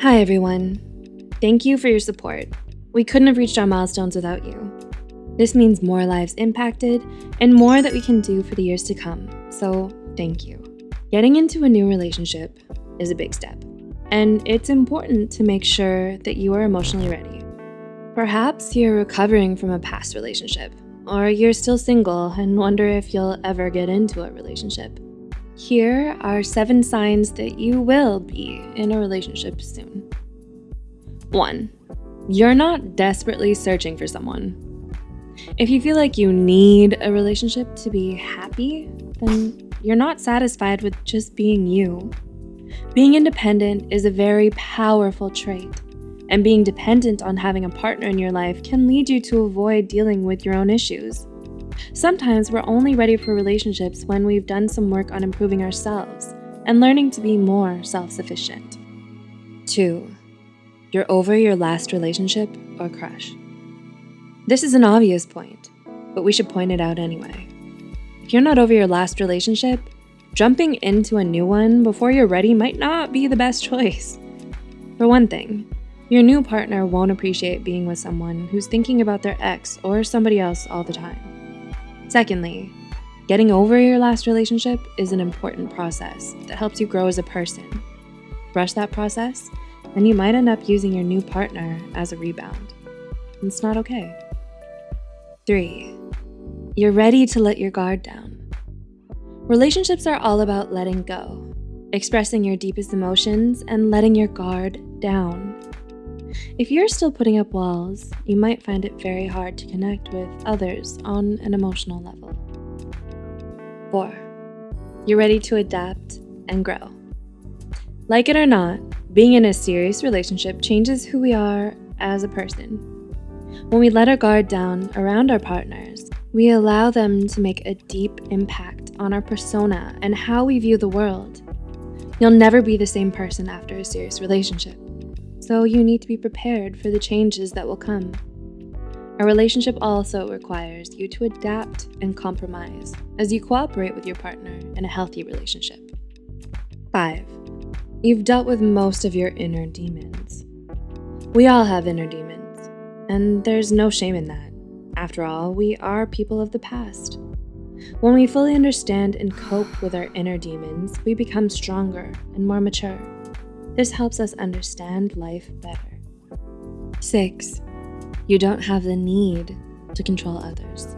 Hi, everyone. Thank you for your support. We couldn't have reached our milestones without you. This means more lives impacted and more that we can do for the years to come, so thank you. Getting into a new relationship is a big step, and it's important to make sure that you are emotionally ready. Perhaps you're recovering from a past relationship, or you're still single and wonder if you'll ever get into a relationship. Here are seven signs that you will be in a relationship soon. 1. You're not desperately searching for someone. If you feel like you need a relationship to be happy, then you're not satisfied with just being you. Being independent is a very powerful trait, and being dependent on having a partner in your life can lead you to avoid dealing with your own issues. Sometimes we're only ready for relationships when we've done some work on improving ourselves and learning to be more self-sufficient. 2. You're over your last relationship or crush. This is an obvious point, but we should point it out anyway. If you're not over your last relationship, jumping into a new one before you're ready might not be the best choice. For one thing, your new partner won't appreciate being with someone who's thinking about their ex or somebody else all the time. Secondly, getting over your last relationship is an important process that helps you grow as a person. Rush that process, and you might end up using your new partner as a rebound. It's not okay. 3. You're ready to let your guard down. Relationships are all about letting go, expressing your deepest emotions, and letting your guard down. If you're still putting up walls, you might find it very hard to connect with others on an emotional level. 4. You're ready to adapt and grow. Like it or not, being in a serious relationship changes who we are as a person. When we let our guard down around our partners, we allow them to make a deep impact on our persona and how we view the world. You'll never be the same person after a serious relationship so you need to be prepared for the changes that will come. A relationship also requires you to adapt and compromise as you cooperate with your partner in a healthy relationship. 5. You've dealt with most of your inner demons. We all have inner demons, and there's no shame in that. After all, we are people of the past. When we fully understand and cope with our inner demons, we become stronger and more mature. This helps us understand life better. 6. You don't have the need to control others.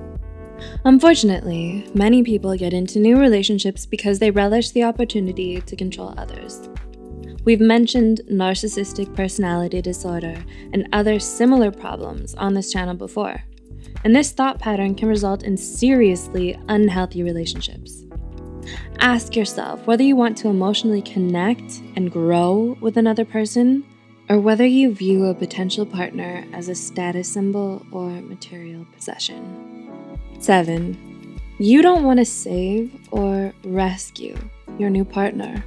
Unfortunately, many people get into new relationships because they relish the opportunity to control others. We've mentioned narcissistic personality disorder and other similar problems on this channel before, and this thought pattern can result in seriously unhealthy relationships. Ask yourself whether you want to emotionally connect and grow with another person, or whether you view a potential partner as a status symbol or material possession. 7. You don't want to save or rescue your new partner.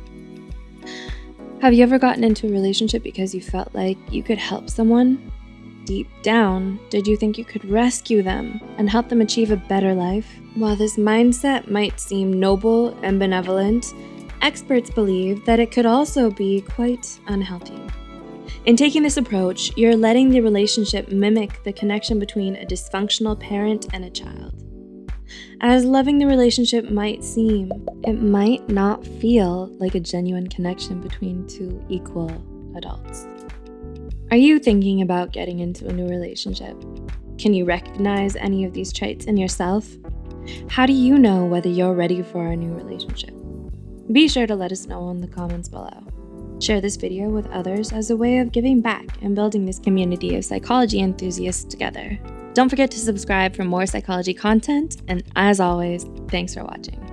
Have you ever gotten into a relationship because you felt like you could help someone deep down, did you think you could rescue them and help them achieve a better life? While this mindset might seem noble and benevolent, experts believe that it could also be quite unhealthy. In taking this approach, you're letting the relationship mimic the connection between a dysfunctional parent and a child. As loving the relationship might seem, it might not feel like a genuine connection between two equal adults. Are you thinking about getting into a new relationship? Can you recognize any of these traits in yourself? How do you know whether you're ready for a new relationship? Be sure to let us know in the comments below. Share this video with others as a way of giving back and building this community of psychology enthusiasts together. Don't forget to subscribe for more psychology content, and as always, thanks for watching.